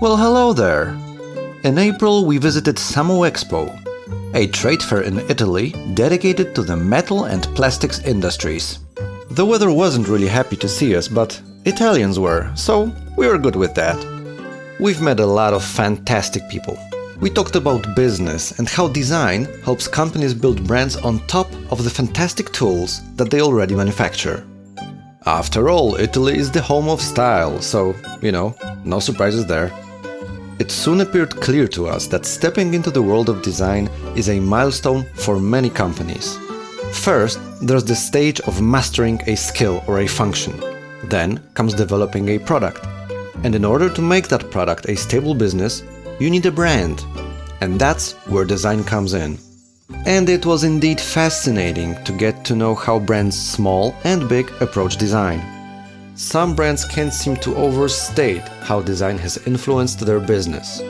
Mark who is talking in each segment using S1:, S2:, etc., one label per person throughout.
S1: Well, hello there! In April we visited Samuexpo, a trade fair in Italy dedicated to the metal and plastics industries. The weather wasn't really happy to see us, but Italians were, so we were good with that. We've met a lot of fantastic people. We talked about business and how design helps companies build brands on top of the fantastic tools that they already manufacture. After all, Italy is the home of style, so, you know, no surprises there. It soon appeared clear to us that stepping into the world of design is a milestone for many companies. First, there's the stage of mastering a skill or a function. Then comes developing a product. And in order to make that product a stable business, you need a brand. And that's where design comes in. And it was indeed fascinating to get to know how brands small and big approach design. Some brands can't seem to overstate how design has influenced their business.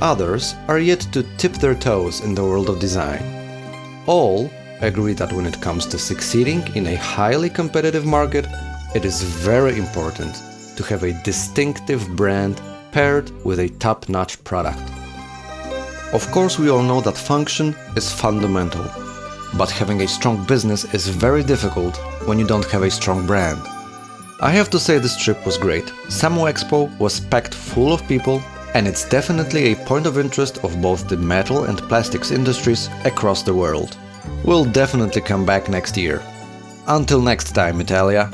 S1: Others are yet to tip their toes in the world of design. All agree that when it comes to succeeding in a highly competitive market, it is very important to have a distinctive brand paired with a top-notch product. Of course, we all know that function is fundamental, but having a strong business is very difficult when you don't have a strong brand. I have to say this trip was great. Samuexpo was packed full of people and it's definitely a point of interest of both the metal and plastics industries across the world. We'll definitely come back next year. Until next time, Italia!